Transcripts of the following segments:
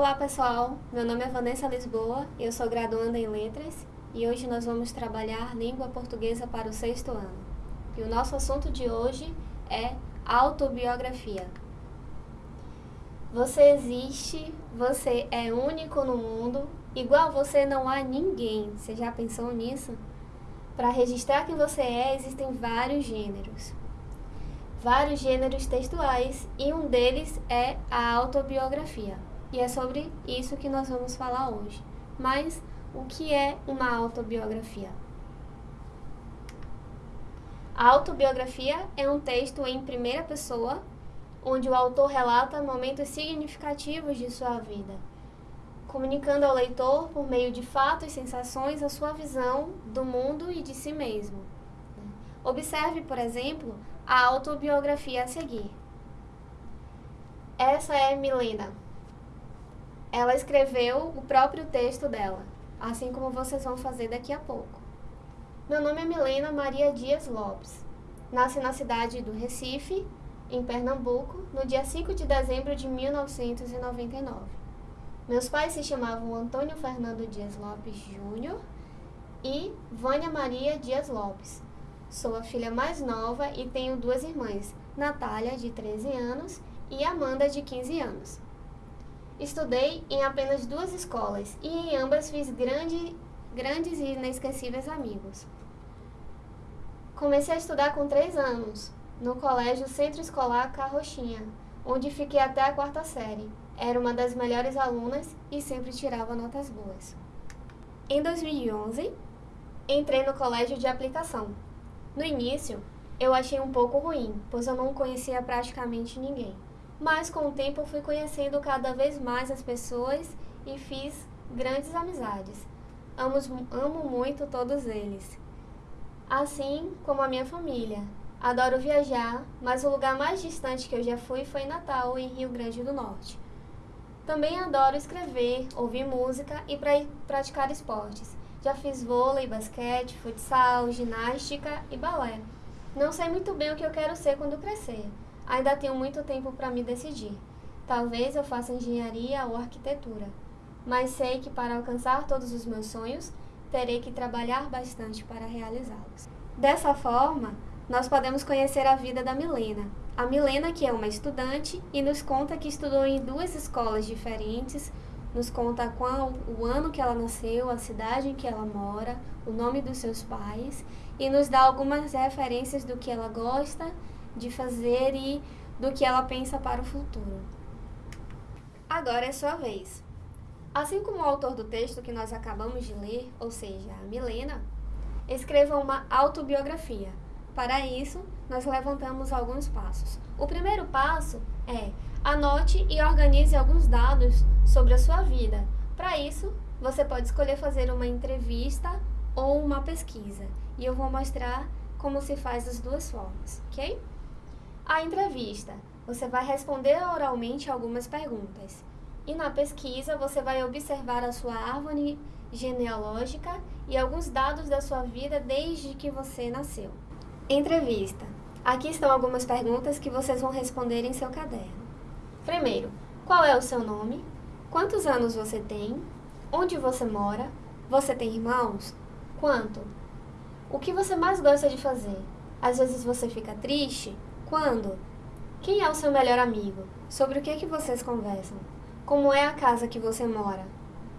Olá pessoal, meu nome é Vanessa Lisboa, eu sou graduanda em Letras e hoje nós vamos trabalhar língua portuguesa para o sexto ano. E o nosso assunto de hoje é autobiografia. Você existe, você é único no mundo, igual você não há ninguém. Você já pensou nisso? Para registrar quem você é, existem vários gêneros. Vários gêneros textuais e um deles é a autobiografia. E é sobre isso que nós vamos falar hoje. Mas o que é uma autobiografia? A autobiografia é um texto em primeira pessoa, onde o autor relata momentos significativos de sua vida, comunicando ao leitor, por meio de fatos e sensações, a sua visão do mundo e de si mesmo. Observe, por exemplo, a autobiografia a seguir. Essa é Milena, ela escreveu o próprio texto dela, assim como vocês vão fazer daqui a pouco. Meu nome é Milena Maria Dias Lopes. Nasci na cidade do Recife, em Pernambuco, no dia 5 de dezembro de 1999. Meus pais se chamavam Antônio Fernando Dias Lopes Júnior e Vânia Maria Dias Lopes. Sou a filha mais nova e tenho duas irmãs, Natália, de 13 anos, e Amanda, de 15 anos. Estudei em apenas duas escolas e em ambas fiz grande, grandes e inesquecíveis amigos. Comecei a estudar com três anos, no Colégio Centro Escolar Carrochinha, onde fiquei até a quarta série. Era uma das melhores alunas e sempre tirava notas boas. Em 2011, entrei no colégio de aplicação. No início, eu achei um pouco ruim, pois eu não conhecia praticamente ninguém mas com o tempo eu fui conhecendo cada vez mais as pessoas e fiz grandes amizades. Amo, amo muito todos eles. Assim como a minha família. Adoro viajar, mas o lugar mais distante que eu já fui foi Natal, em Rio Grande do Norte. Também adoro escrever, ouvir música e pra praticar esportes. Já fiz vôlei, basquete, futsal, ginástica e balé. Não sei muito bem o que eu quero ser quando crescer, Ainda tenho muito tempo para me decidir. Talvez eu faça engenharia ou arquitetura, mas sei que para alcançar todos os meus sonhos, terei que trabalhar bastante para realizá-los. Dessa forma, nós podemos conhecer a vida da Milena. A Milena, que é uma estudante e nos conta que estudou em duas escolas diferentes, nos conta qual, o ano que ela nasceu, a cidade em que ela mora, o nome dos seus pais e nos dá algumas referências do que ela gosta de fazer e do que ela pensa para o futuro. Agora é sua vez. Assim como o autor do texto que nós acabamos de ler, ou seja, a Milena, escreva uma autobiografia. Para isso, nós levantamos alguns passos. O primeiro passo é anote e organize alguns dados sobre a sua vida. Para isso, você pode escolher fazer uma entrevista ou uma pesquisa. E eu vou mostrar como se faz as duas formas, ok? A entrevista. Você vai responder oralmente algumas perguntas. E na pesquisa, você vai observar a sua árvore genealógica e alguns dados da sua vida desde que você nasceu. Entrevista. Aqui estão algumas perguntas que vocês vão responder em seu caderno. Primeiro, qual é o seu nome? Quantos anos você tem? Onde você mora? Você tem irmãos? Quanto? O que você mais gosta de fazer? Às vezes você fica triste? Quando? Quem é o seu melhor amigo? Sobre o que, que vocês conversam? Como é a casa que você mora?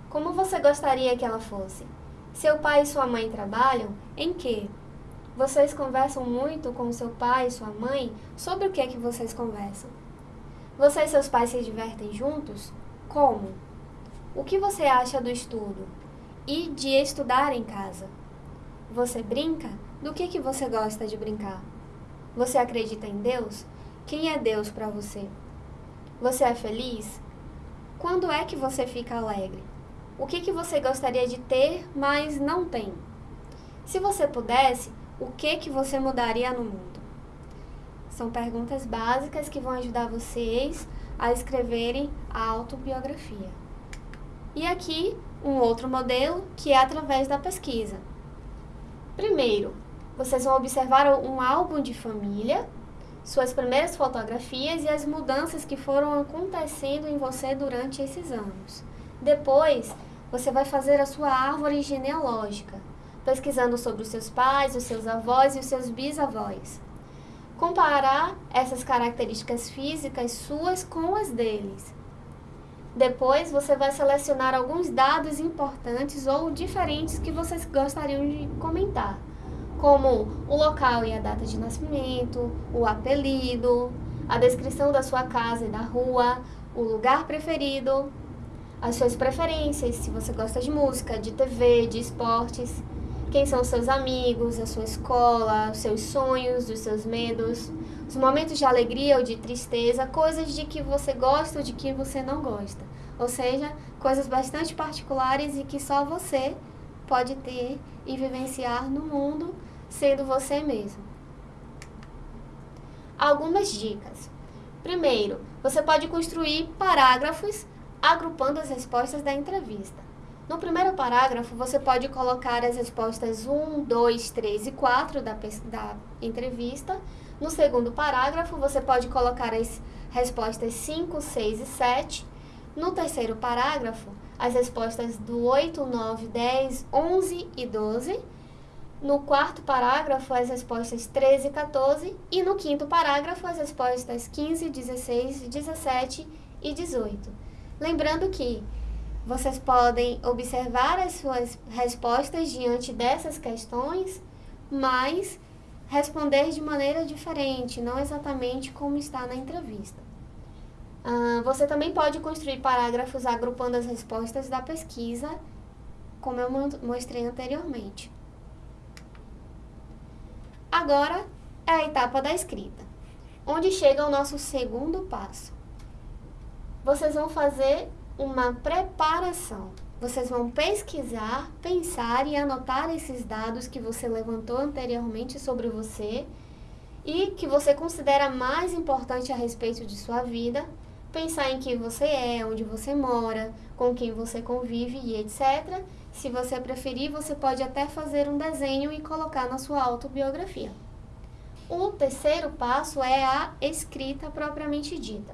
Como você gostaria que ela fosse? Seu pai e sua mãe trabalham? Em que? Vocês conversam muito com seu pai e sua mãe? Sobre o que, que vocês conversam? Você e seus pais se divertem juntos? Como? O que você acha do estudo? E de estudar em casa? Você brinca? Do que, que você gosta de brincar? Você acredita em Deus? Quem é Deus para você? Você é feliz? Quando é que você fica alegre? O que, que você gostaria de ter, mas não tem? Se você pudesse, o que, que você mudaria no mundo? São perguntas básicas que vão ajudar vocês a escreverem a autobiografia. E aqui, um outro modelo, que é através da pesquisa. Primeiro, vocês vão observar um álbum de família suas primeiras fotografias e as mudanças que foram acontecendo em você durante esses anos. Depois, você vai fazer a sua árvore genealógica, pesquisando sobre os seus pais, os seus avós e os seus bisavós. Comparar essas características físicas suas com as deles. Depois, você vai selecionar alguns dados importantes ou diferentes que vocês gostariam de comentar como o local e a data de nascimento, o apelido, a descrição da sua casa e da rua, o lugar preferido, as suas preferências, se você gosta de música, de TV, de esportes, quem são seus amigos, a sua escola, os seus sonhos, os seus medos, os momentos de alegria ou de tristeza, coisas de que você gosta ou de que você não gosta. Ou seja, coisas bastante particulares e que só você pode ter e vivenciar no mundo sendo você mesmo. Algumas dicas. Primeiro, você pode construir parágrafos agrupando as respostas da entrevista. No primeiro parágrafo, você pode colocar as respostas 1, 2, 3 e 4 da, da entrevista. No segundo parágrafo, você pode colocar as respostas 5, 6 e 7. No terceiro parágrafo, as respostas do 8, 9, 10, 11 e 12 no quarto parágrafo, as respostas 13 e 14. E no quinto parágrafo, as respostas 15, 16, 17 e 18. Lembrando que vocês podem observar as suas respostas diante dessas questões, mas responder de maneira diferente, não exatamente como está na entrevista. Uh, você também pode construir parágrafos agrupando as respostas da pesquisa, como eu mostrei anteriormente. Agora é a etapa da escrita, onde chega o nosso segundo passo. Vocês vão fazer uma preparação. Vocês vão pesquisar, pensar e anotar esses dados que você levantou anteriormente sobre você e que você considera mais importante a respeito de sua vida, pensar em quem você é, onde você mora, com quem você convive e etc. Se você preferir, você pode até fazer um desenho e colocar na sua autobiografia. O terceiro passo é a escrita propriamente dita.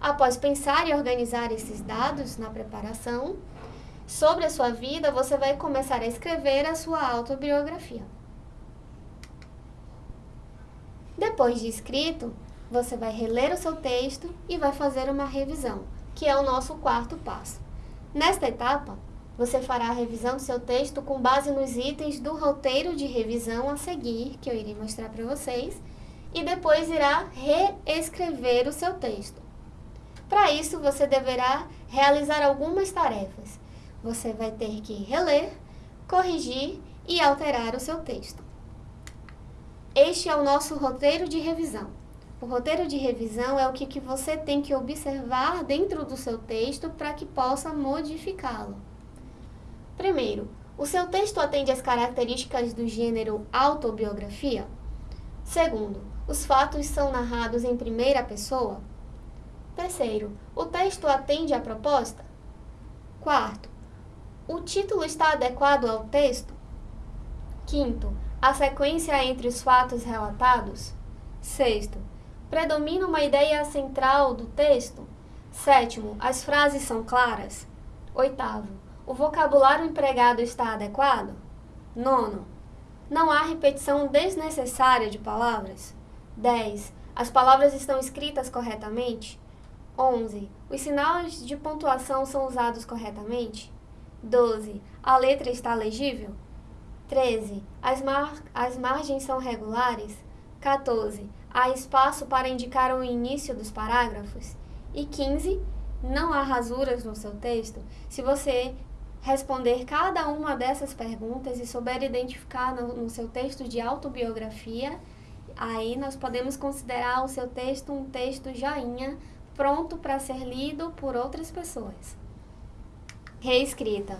Após pensar e organizar esses dados na preparação sobre a sua vida, você vai começar a escrever a sua autobiografia. Depois de escrito, você vai reler o seu texto e vai fazer uma revisão, que é o nosso quarto passo. Nesta etapa, você fará a revisão do seu texto com base nos itens do roteiro de revisão a seguir, que eu irei mostrar para vocês, e depois irá reescrever o seu texto. Para isso, você deverá realizar algumas tarefas. Você vai ter que reler, corrigir e alterar o seu texto. Este é o nosso roteiro de revisão. O roteiro de revisão é o que, que você tem que observar dentro do seu texto para que possa modificá-lo. Primeiro, o seu texto atende às características do gênero autobiografia? Segundo, os fatos são narrados em primeira pessoa? Terceiro, o texto atende à proposta? Quarto, o título está adequado ao texto? Quinto, a sequência entre os fatos relatados? Sexto, predomina uma ideia central do texto? Sétimo, as frases são claras? Oitavo, o vocabulário empregado está adequado? Nono. Não há repetição desnecessária de palavras? 10. As palavras estão escritas corretamente? 11. Os sinais de pontuação são usados corretamente? 12. A letra está legível? 13. As, mar as margens são regulares? 14. Há espaço para indicar o início dos parágrafos? E 15. Não há rasuras no seu texto? Se você responder cada uma dessas perguntas e souber identificar no, no seu texto de autobiografia, aí nós podemos considerar o seu texto um texto joinha, pronto para ser lido por outras pessoas. Reescrita.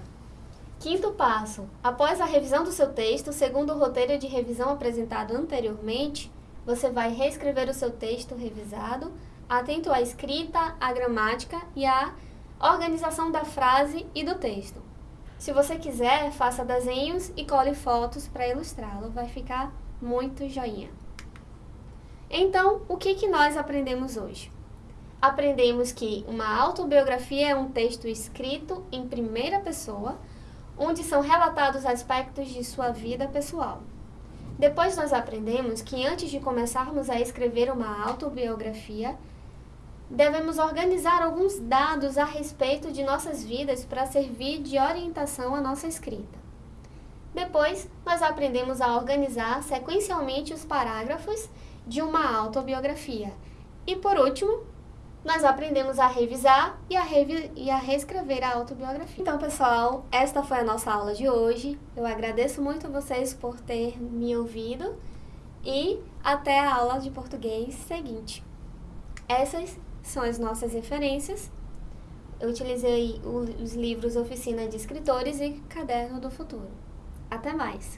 Quinto passo. Após a revisão do seu texto, segundo o roteiro de revisão apresentado anteriormente, você vai reescrever o seu texto revisado, atento à escrita, à gramática e à organização da frase e do texto. Se você quiser, faça desenhos e cole fotos para ilustrá-lo, vai ficar muito joinha. Então, o que, que nós aprendemos hoje? Aprendemos que uma autobiografia é um texto escrito em primeira pessoa, onde são relatados aspectos de sua vida pessoal. Depois nós aprendemos que antes de começarmos a escrever uma autobiografia, devemos organizar alguns dados a respeito de nossas vidas para servir de orientação à nossa escrita. Depois, nós aprendemos a organizar sequencialmente os parágrafos de uma autobiografia. E por último, nós aprendemos a revisar e a, revi e a reescrever a autobiografia. Então, pessoal, esta foi a nossa aula de hoje. Eu agradeço muito a vocês por ter me ouvido e até a aula de português seguinte. Essas são as nossas referências. Eu utilizei os livros Oficina de Escritores e Caderno do Futuro. Até mais!